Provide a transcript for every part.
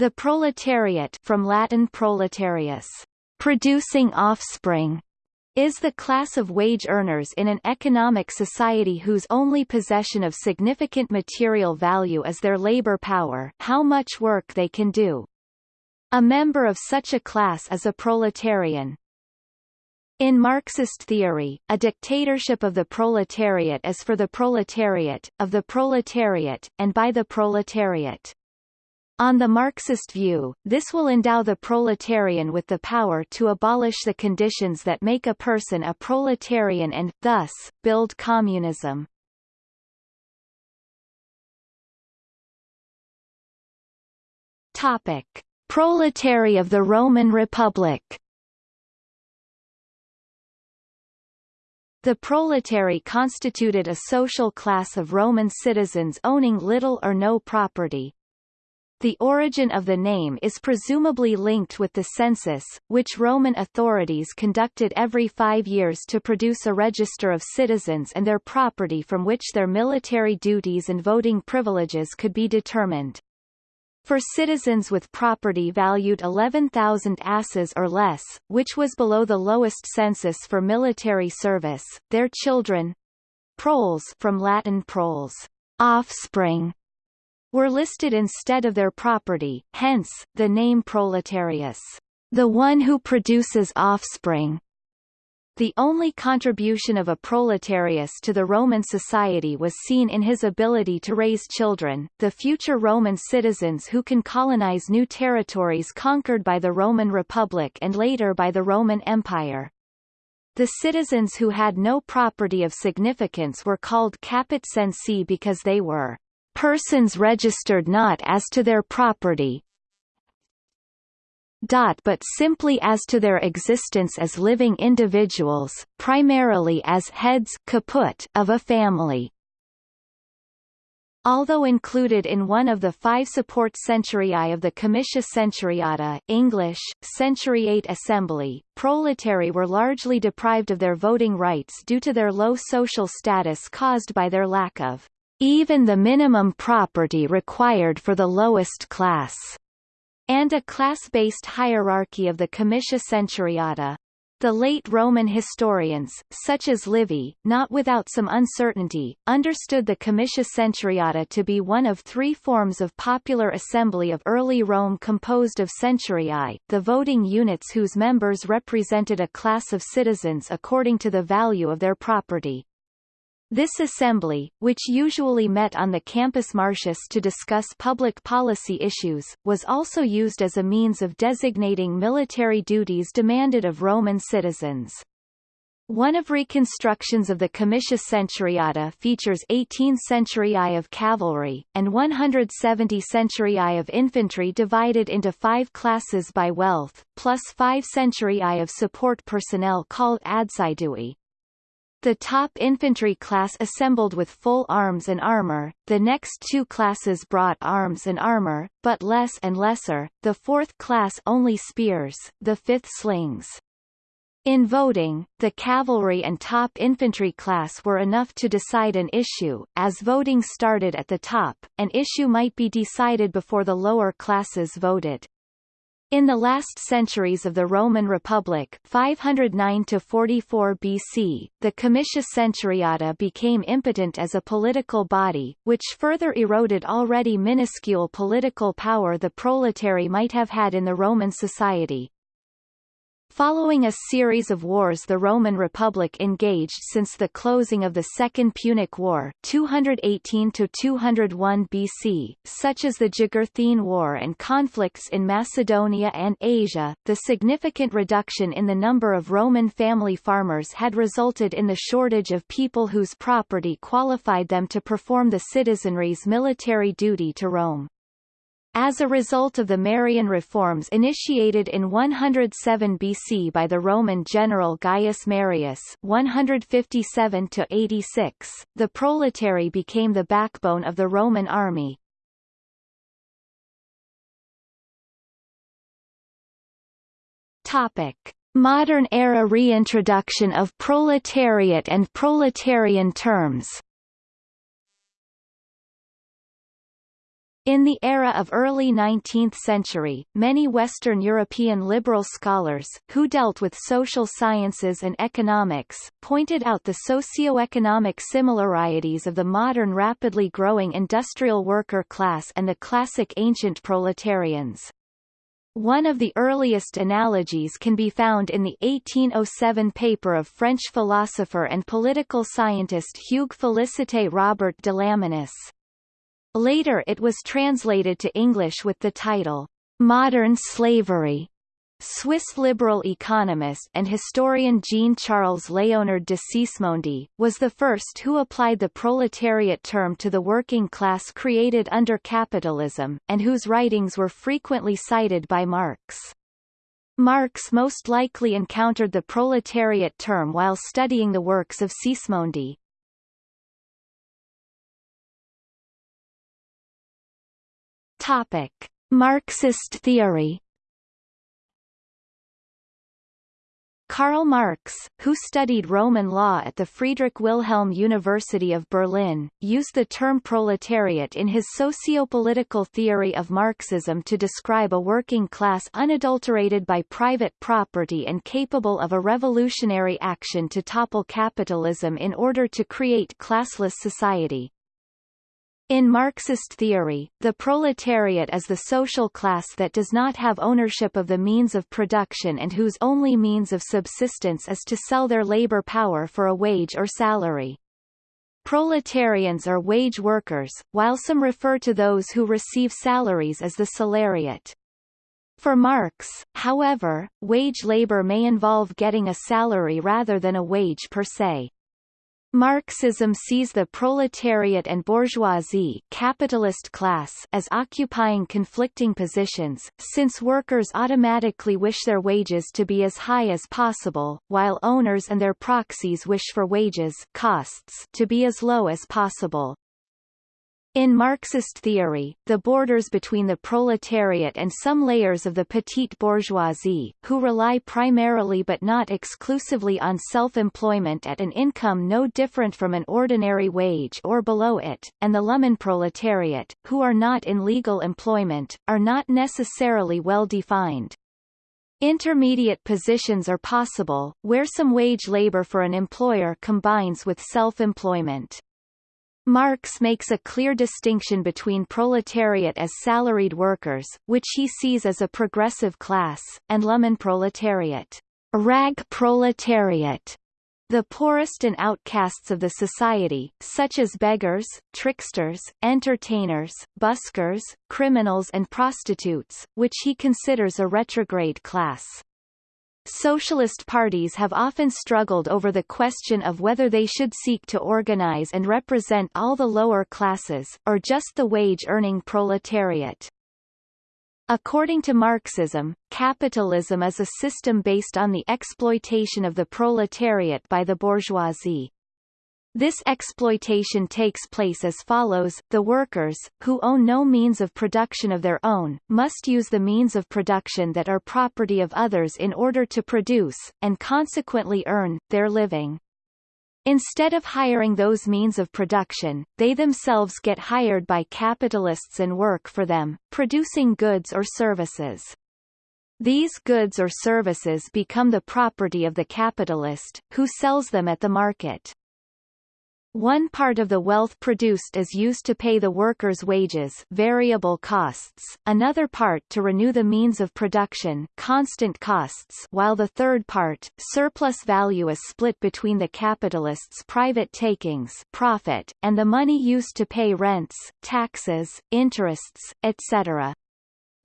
The proletariat from Latin proletarius, producing offspring, is the class of wage earners in an economic society whose only possession of significant material value is their labor power how much work they can do. A member of such a class is a proletarian. In Marxist theory, a dictatorship of the proletariat is for the proletariat, of the proletariat, and by the proletariat. On the Marxist view, this will endow the proletarian with the power to abolish the conditions that make a person a proletarian and, thus, build communism. Topic. Proletarii of the Roman Republic The proletarii constituted a social class of Roman citizens owning little or no property, the origin of the name is presumably linked with the census, which Roman authorities conducted every five years to produce a register of citizens and their property from which their military duties and voting privileges could be determined. For citizens with property valued 11,000 asses or less, which was below the lowest census for military service, their children proles from Latin proles, offspring, were listed instead of their property, hence, the name proletarius, the one who produces offspring. The only contribution of a proletarius to the Roman society was seen in his ability to raise children, the future Roman citizens who can colonize new territories conquered by the Roman Republic and later by the Roman Empire. The citizens who had no property of significance were called caput censi because they were persons registered not as to their property but simply as to their existence as living individuals, primarily as heads of a family. Although included in one of the five support centuriae of the Comitia Centuriata English, Centuriate Assembly, proletarii were largely deprived of their voting rights due to their low social status caused by their lack of even the minimum property required for the lowest class, and a class-based hierarchy of the Comitia Centuriata. The late Roman historians, such as Livy, not without some uncertainty, understood the Comitia Centuriata to be one of three forms of popular assembly of early Rome composed of centuriae, the voting units whose members represented a class of citizens according to the value of their property. This assembly, which usually met on the Campus Martius to discuss public policy issues, was also used as a means of designating military duties demanded of Roman citizens. One of reconstructions of the Comitia Centuriata features 18 centuriae of cavalry, and 170 centuriae of infantry divided into five classes by wealth, plus five centuriae of support personnel called adsidui, the top infantry class assembled with full arms and armor, the next two classes brought arms and armor, but less and lesser, the fourth class only spears, the fifth slings. In voting, the cavalry and top infantry class were enough to decide an issue, as voting started at the top, an issue might be decided before the lower classes voted. In the last centuries of the Roman Republic 509 to 44 BC, the Comitia Centuriata became impotent as a political body, which further eroded already minuscule political power the proletarii might have had in the Roman society. Following a series of wars the Roman Republic engaged since the closing of the Second Punic War 218–201 BC, such as the Jugurthine War and conflicts in Macedonia and Asia, the significant reduction in the number of Roman family farmers had resulted in the shortage of people whose property qualified them to perform the citizenry's military duty to Rome. As a result of the Marian reforms initiated in 107 BC by the Roman general Gaius Marius 157 86, the proletarii became the backbone of the Roman army. Modern era reintroduction of proletariat and proletarian terms In the era of early 19th century, many Western European liberal scholars, who dealt with social sciences and economics, pointed out the socio-economic similarities of the modern rapidly growing industrial worker class and the classic ancient proletarians. One of the earliest analogies can be found in the 1807 paper of French philosopher and political scientist Hugues Félicité Robert de Lamennais. Later it was translated to English with the title, Modern Slavery. Swiss liberal economist and historian Jean-Charles Léonard de Sismondi, was the first who applied the proletariat term to the working class created under capitalism, and whose writings were frequently cited by Marx. Marx most likely encountered the proletariat term while studying the works of Sismondi. Topic: Marxist theory. Karl Marx, who studied Roman law at the Friedrich Wilhelm University of Berlin, used the term proletariat in his socio-political theory of Marxism to describe a working class unadulterated by private property and capable of a revolutionary action to topple capitalism in order to create classless society. In Marxist theory, the proletariat is the social class that does not have ownership of the means of production and whose only means of subsistence is to sell their labor power for a wage or salary. Proletarians are wage workers, while some refer to those who receive salaries as the salariat. For Marx, however, wage labor may involve getting a salary rather than a wage per se. Marxism sees the proletariat and bourgeoisie capitalist class as occupying conflicting positions, since workers automatically wish their wages to be as high as possible, while owners and their proxies wish for wages costs to be as low as possible. In Marxist theory, the borders between the proletariat and some layers of the petite bourgeoisie, who rely primarily but not exclusively on self-employment at an income no different from an ordinary wage or below it, and the Lumpenproletariat, who are not in legal employment, are not necessarily well defined. Intermediate positions are possible, where some wage labor for an employer combines with self-employment. Marx makes a clear distinction between proletariat as salaried workers, which he sees as a progressive class, and Lumpenproletariat, rag proletariat, the poorest and outcasts of the society, such as beggars, tricksters, entertainers, buskers, criminals and prostitutes, which he considers a retrograde class. Socialist parties have often struggled over the question of whether they should seek to organize and represent all the lower classes, or just the wage-earning proletariat. According to Marxism, capitalism is a system based on the exploitation of the proletariat by the bourgeoisie. This exploitation takes place as follows, the workers, who own no means of production of their own, must use the means of production that are property of others in order to produce, and consequently earn, their living. Instead of hiring those means of production, they themselves get hired by capitalists and work for them, producing goods or services. These goods or services become the property of the capitalist, who sells them at the market. One part of the wealth produced is used to pay the workers' wages variable costs, another part to renew the means of production constant costs while the third part, surplus value is split between the capitalists' private takings profit, and the money used to pay rents, taxes, interests, etc.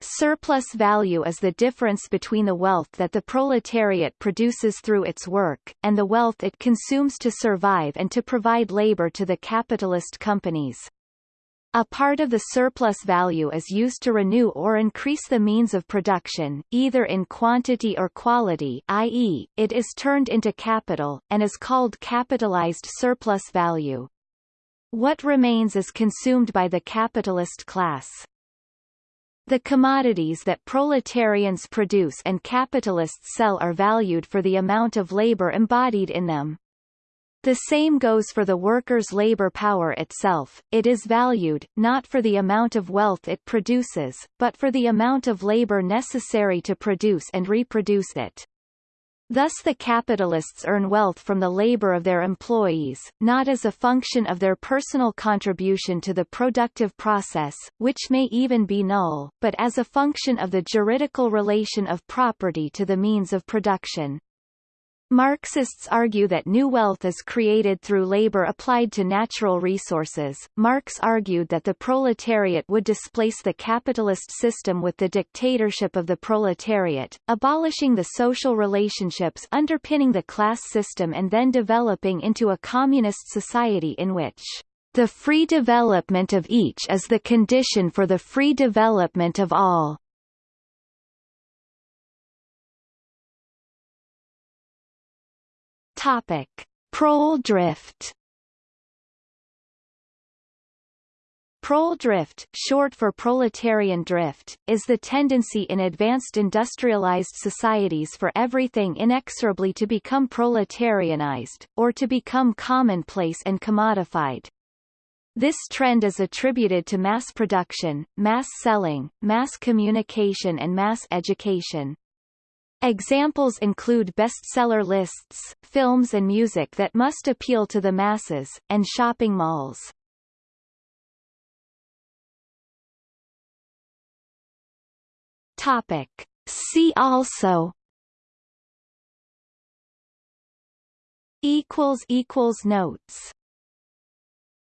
Surplus value is the difference between the wealth that the proletariat produces through its work, and the wealth it consumes to survive and to provide labor to the capitalist companies. A part of the surplus value is used to renew or increase the means of production, either in quantity or quality i.e., it is turned into capital, and is called capitalized surplus value. What remains is consumed by the capitalist class. The commodities that proletarians produce and capitalists sell are valued for the amount of labor embodied in them. The same goes for the worker's labor power itself, it is valued, not for the amount of wealth it produces, but for the amount of labor necessary to produce and reproduce it. Thus the capitalists earn wealth from the labor of their employees, not as a function of their personal contribution to the productive process, which may even be null, but as a function of the juridical relation of property to the means of production. Marxists argue that new wealth is created through labor applied to natural resources. Marx argued that the proletariat would displace the capitalist system with the dictatorship of the proletariat, abolishing the social relationships underpinning the class system and then developing into a communist society in which the free development of each is the condition for the free development of all. Topic: Prole drift. Prole drift, short for proletarian drift, is the tendency in advanced industrialized societies for everything inexorably to become proletarianized, or to become commonplace and commodified. This trend is attributed to mass production, mass selling, mass communication and mass education. Examples include bestseller lists, films and music that must appeal to the masses, and shopping malls. Topic. See also equals equals notes